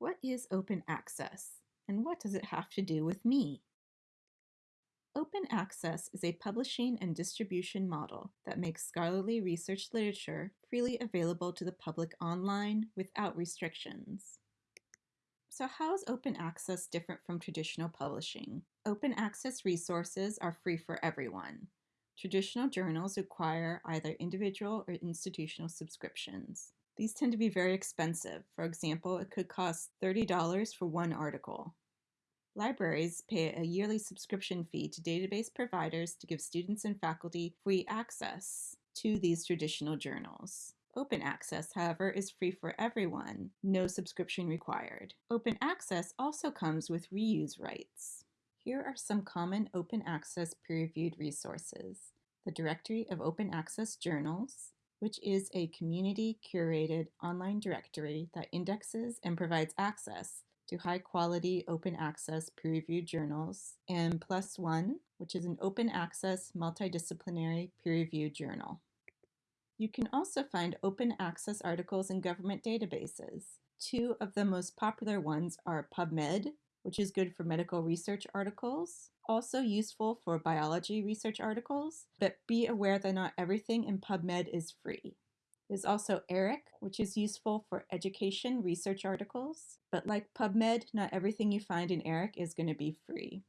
What is open access, and what does it have to do with me? Open access is a publishing and distribution model that makes scholarly research literature freely available to the public online without restrictions. So how is open access different from traditional publishing? Open access resources are free for everyone. Traditional journals require either individual or institutional subscriptions. These tend to be very expensive. For example, it could cost $30 for one article. Libraries pay a yearly subscription fee to database providers to give students and faculty free access to these traditional journals. Open access, however, is free for everyone, no subscription required. Open access also comes with reuse rights. Here are some common open access peer-reviewed resources. The Directory of Open Access Journals, which is a community-curated online directory that indexes and provides access to high-quality open access peer-reviewed journals, and ONE, which is an open access multidisciplinary peer-reviewed journal. You can also find open access articles in government databases. Two of the most popular ones are PubMed, which is good for medical research articles, also useful for biology research articles, but be aware that not everything in PubMed is free. There's also ERIC, which is useful for education research articles, but like PubMed, not everything you find in ERIC is going to be free.